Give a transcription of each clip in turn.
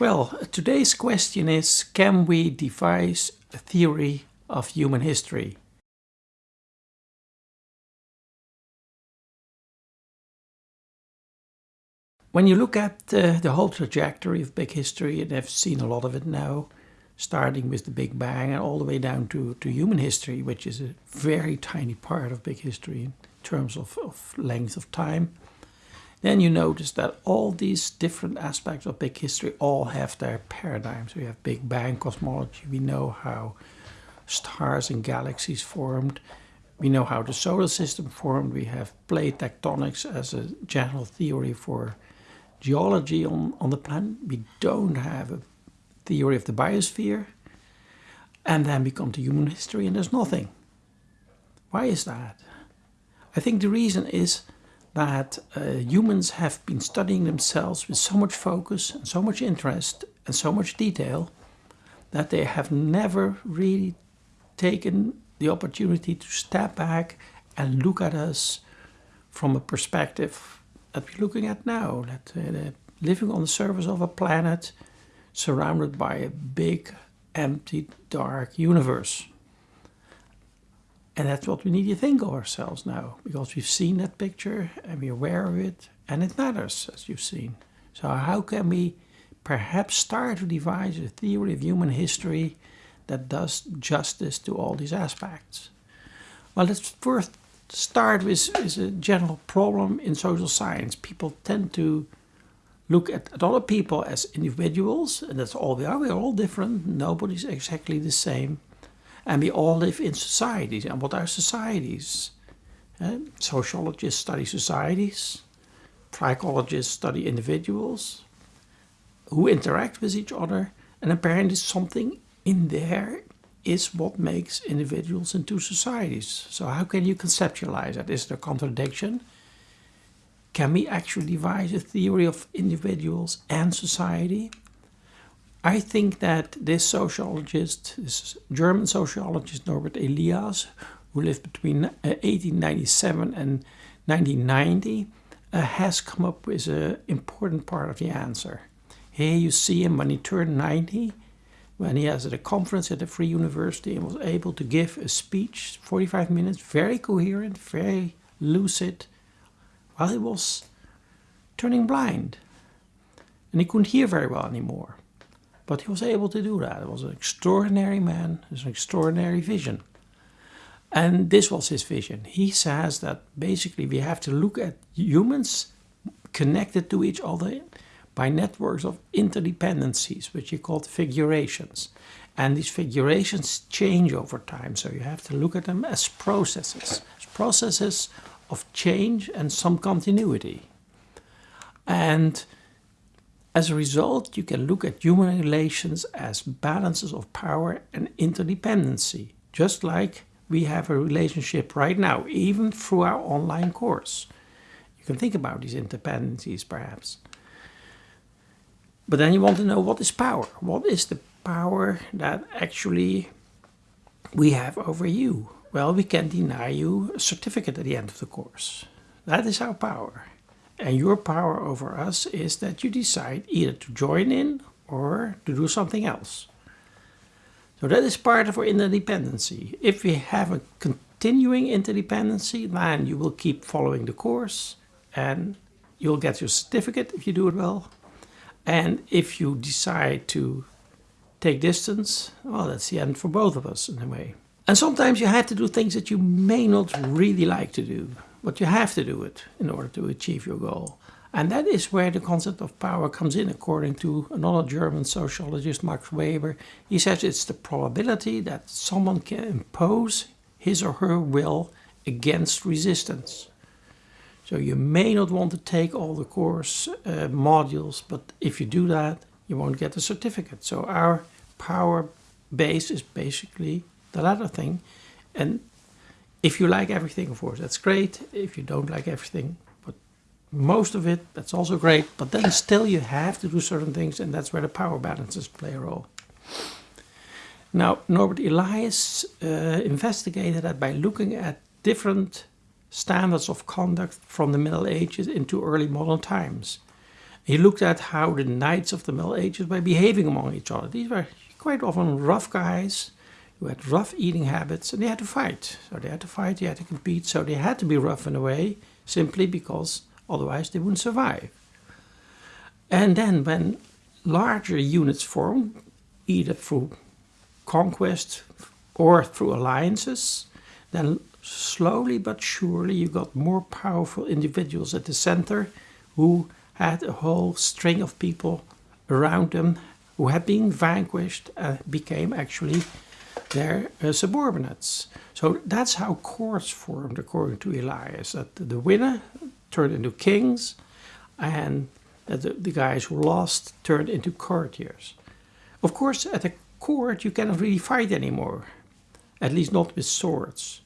Well, today's question is can we devise a theory of human history? When you look at uh, the whole trajectory of big history, and I've seen a lot of it now, starting with the Big Bang and all the way down to, to human history, which is a very tiny part of big history in terms of, of length of time, then you notice that all these different aspects of big history all have their paradigms. We have Big Bang cosmology, we know how stars and galaxies formed, we know how the solar system formed, we have plate tectonics as a general theory for geology on, on the planet. We don't have a theory of the biosphere. And then we come to human history and there's nothing. Why is that? I think the reason is that uh, humans have been studying themselves with so much focus and so much interest and so much detail that they have never really taken the opportunity to step back and look at us from a perspective that we're looking at now. That uh, living on the surface of a planet surrounded by a big, empty, dark universe. And that's what we need to think of ourselves now, because we've seen that picture and we're aware of it, and it matters, as you've seen. So how can we perhaps start to devise a theory of human history that does justice to all these aspects? Well, let's first start with, with a general problem in social science. People tend to look at, at other people as individuals, and that's all we are. We're all different. Nobody's exactly the same. And we all live in societies. And what are societies? Uh, sociologists study societies. Psychologists study individuals who interact with each other. And apparently something in there is what makes individuals into societies. So how can you conceptualize that? Is there a contradiction? Can we actually devise a theory of individuals and society? I think that this sociologist, this German sociologist Norbert Elias, who lived between 1897 uh, and 1990, uh, has come up with an important part of the answer. Here you see him when he turned 90, when he was at a conference at a free university and was able to give a speech, 45 minutes, very coherent, very lucid, while he was turning blind. And he couldn't hear very well anymore. But he was able to do that. He was an extraordinary man, with an extraordinary vision. And this was his vision. He says that basically we have to look at humans connected to each other by networks of interdependencies, which he called figurations. And these figurations change over time, so you have to look at them as processes, as processes of change and some continuity. And as a result, you can look at human relations as balances of power and interdependency, just like we have a relationship right now, even through our online course. You can think about these interdependencies perhaps. But then you want to know what is power? What is the power that actually we have over you? Well, we can deny you a certificate at the end of the course. That is our power. And your power over us is that you decide either to join in or to do something else. So that is part of our interdependency. If we have a continuing interdependency, then you will keep following the course and you'll get your certificate if you do it well. And if you decide to take distance, well, that's the end for both of us in a way. And sometimes you have to do things that you may not really like to do, but you have to do it in order to achieve your goal. And that is where the concept of power comes in, according to another German sociologist, Max Weber. He says it's the probability that someone can impose his or her will against resistance. So you may not want to take all the course uh, modules, but if you do that, you won't get a certificate. So our power base is basically the latter thing. And if you like everything, of course, that's great. If you don't like everything, but most of it, that's also great. But then still you have to do certain things, and that's where the power balances play a role. Now, Norbert Elias uh, investigated that by looking at different standards of conduct from the Middle Ages into early modern times. He looked at how the knights of the Middle Ages were behaving among each other. These were quite often rough guys who had rough eating habits and they had to fight. So they had to fight, they had to compete, so they had to be rough in a way simply because otherwise they wouldn't survive. And then when larger units formed, either through conquest or through alliances, then slowly but surely you got more powerful individuals at the center who had a whole string of people around them who had been vanquished and became actually their uh, subordinates. So that's how courts formed according to Elias, that the winner turned into kings and that the, the guys who lost turned into courtiers. Of course, at a court you cannot really fight anymore, at least not with swords.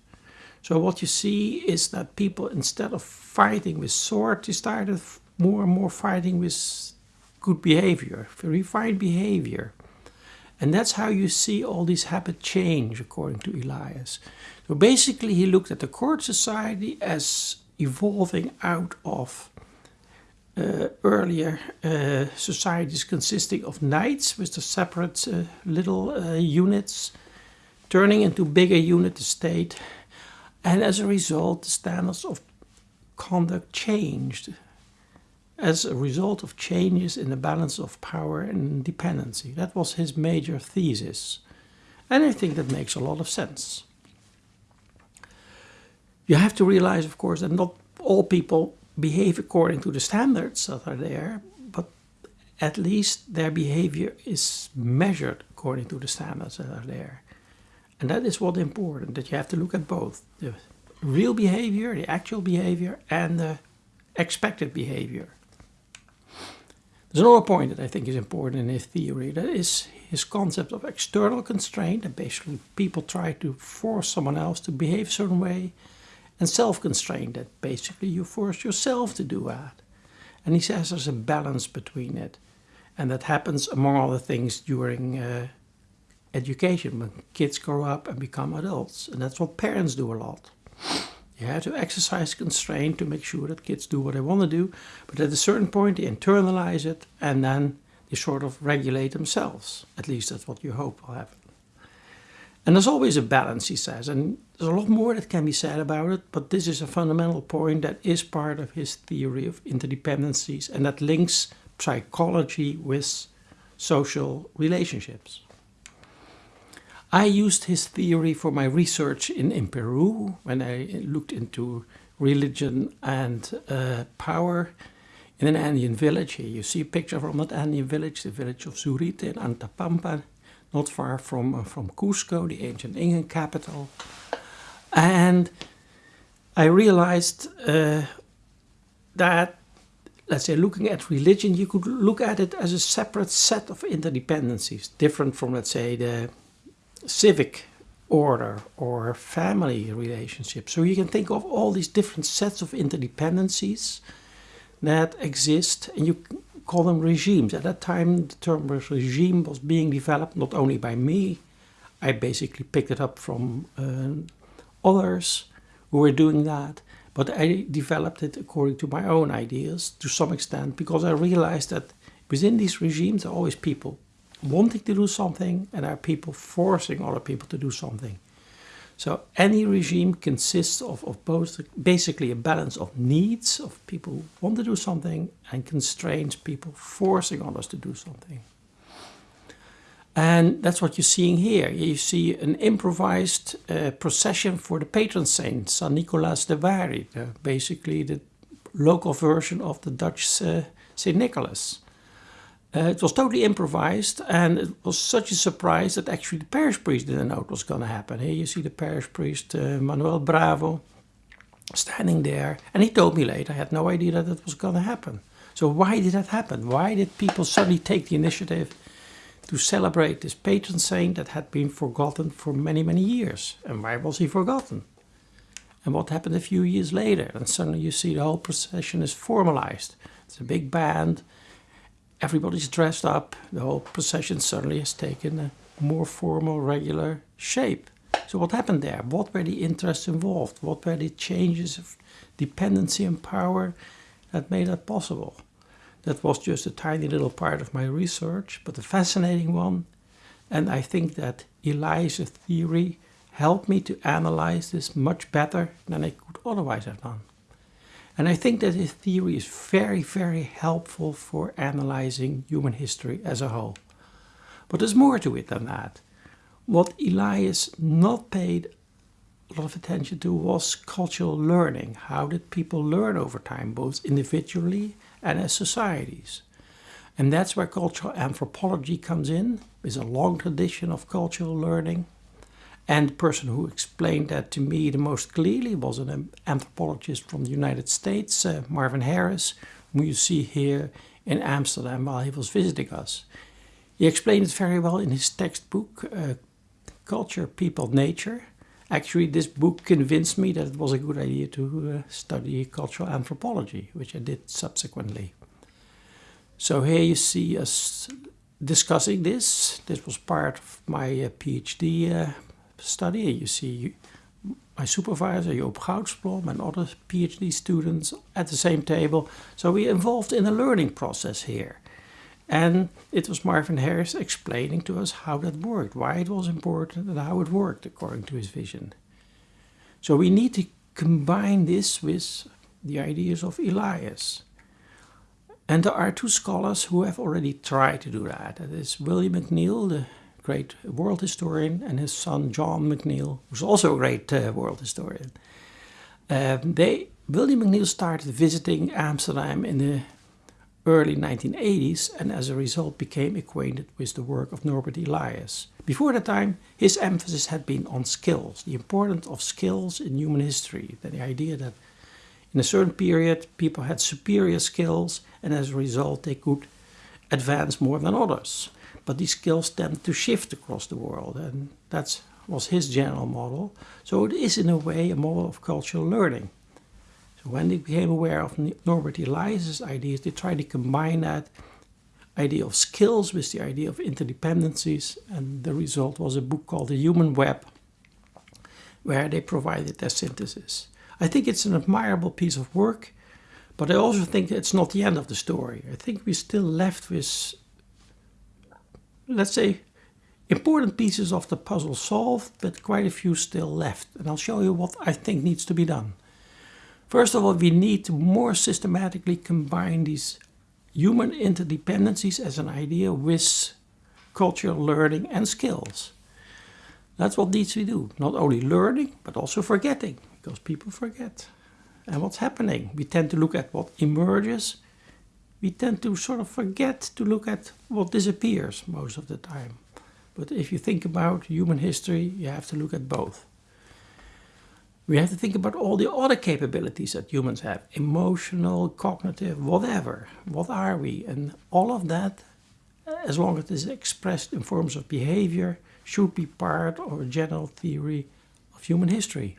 So what you see is that people, instead of fighting with swords, they started more and more fighting with good behavior, refined behavior. And that's how you see all these habits change, according to Elias. So basically, he looked at the court society as evolving out of uh, earlier uh, societies consisting of knights with the separate uh, little uh, units, turning into bigger unit the state. And as a result, the standards of conduct changed as a result of changes in the balance of power and dependency. That was his major thesis. And I think that makes a lot of sense. You have to realize, of course, that not all people behave according to the standards that are there, but at least their behavior is measured according to the standards that are there. And that is what's important, that you have to look at both the real behavior, the actual behavior, and the expected behavior. There's another point that I think is important in his theory. That is his concept of external constraint. That basically people try to force someone else to behave a certain way. And self-constraint. That basically you force yourself to do that. And he says there's a balance between it. And that happens among other things during uh, education when kids grow up and become adults. And that's what parents do a lot. You have to exercise constraint to make sure that kids do what they want to do, but at a certain point they internalize it and then they sort of regulate themselves. At least that's what you hope will happen. And there's always a balance, he says, and there's a lot more that can be said about it, but this is a fundamental point that is part of his theory of interdependencies and that links psychology with social relationships. I used his theory for my research in, in Peru when I looked into religion and uh, power in an Andean village. Here you see a picture from that Andean village, the village of Zurita in Antapampa, not far from, uh, from Cusco, the ancient Incan capital. And I realized uh, that, let's say, looking at religion, you could look at it as a separate set of interdependencies, different from, let's say, the civic order or family relationships. So you can think of all these different sets of interdependencies that exist and you call them regimes. At that time the term regime was being developed not only by me, I basically picked it up from uh, others who were doing that, but I developed it according to my own ideas to some extent because I realized that within these regimes there are always people wanting to do something and there are people forcing other people to do something. So any regime consists of, of both basically a balance of needs of people who want to do something and constraints people forcing others to do something. And that's what you're seeing here. You see an improvised uh, procession for the patron saint, San Nicolas de Bari, basically the local version of the Dutch uh, St. Nicholas. Uh, it was totally improvised and it was such a surprise that actually the parish priest didn't know it was going to happen. Here you see the parish priest uh, Manuel Bravo standing there and he told me later I had no idea that it was going to happen. So why did that happen? Why did people suddenly take the initiative to celebrate this patron saint that had been forgotten for many, many years? And why was he forgotten? And what happened a few years later? And suddenly you see the whole procession is formalized. It's a big band everybody's dressed up. The whole procession suddenly has taken a more formal, regular shape. So what happened there? What were the interests involved? What were the changes of dependency and power that made that possible? That was just a tiny little part of my research, but a fascinating one. And I think that Elias' theory helped me to analyze this much better than I could otherwise have done. And I think that his theory is very, very helpful for analyzing human history as a whole. But there's more to it than that. What Elias not paid a lot of attention to was cultural learning. How did people learn over time, both individually and as societies? And that's where cultural anthropology comes in, with a long tradition of cultural learning. And the person who explained that to me the most clearly was an anthropologist from the United States, uh, Marvin Harris, whom you see here in Amsterdam while he was visiting us. He explained it very well in his textbook, uh, Culture, People, Nature. Actually, this book convinced me that it was a good idea to uh, study cultural anthropology, which I did subsequently. So here you see us discussing this. This was part of my uh, PhD uh, study. You see my supervisor, Joop Goudsblom, and other PhD students at the same table. So we involved in a learning process here. And it was Marvin Harris explaining to us how that worked, why it was important, and how it worked according to his vision. So we need to combine this with the ideas of Elias. And there are two scholars who have already tried to do that. That is William McNeill, the great world historian, and his son John McNeill, who's also a great uh, world historian. Um, they, William McNeill started visiting Amsterdam in the early 1980s and as a result became acquainted with the work of Norbert Elias. Before that time, his emphasis had been on skills, the importance of skills in human history, the idea that in a certain period people had superior skills and as a result they could advance more than others. But these skills tend to shift across the world and that was his general model. So it is in a way a model of cultural learning. So when they became aware of Norbert Elias's ideas, they tried to combine that idea of skills with the idea of interdependencies, and the result was a book called The Human Web, where they provided their synthesis. I think it's an admirable piece of work, but I also think it's not the end of the story. I think we're still left with, let's say, important pieces of the puzzle solved, but quite a few still left. And I'll show you what I think needs to be done. First of all, we need to more systematically combine these human interdependencies as an idea with cultural learning and skills. That's what needs to be do. Not only learning, but also forgetting, because people forget. And what's happening? We tend to look at what emerges. We tend to sort of forget to look at what disappears most of the time. But if you think about human history, you have to look at both. We have to think about all the other capabilities that humans have emotional, cognitive, whatever. What are we? And all of that, uh, as long as it is expressed in forms of behavior, should be part of a general theory of human history.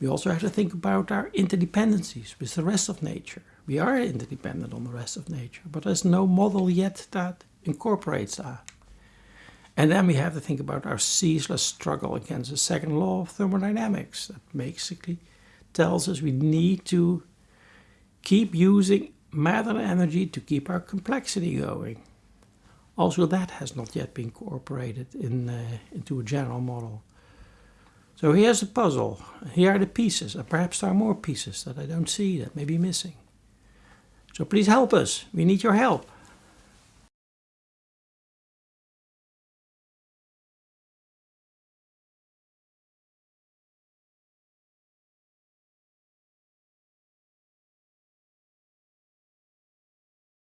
We also have to think about our interdependencies with the rest of nature. We are interdependent on the rest of nature, but there's no model yet that incorporates that. And then we have to think about our ceaseless struggle against the second law of thermodynamics that basically tells us we need to keep using matter and energy to keep our complexity going. Also that has not yet been incorporated in, uh, into a general model. So here's the puzzle. Here are the pieces, and perhaps there are more pieces that I don't see that may be missing. So please help us. We need your help.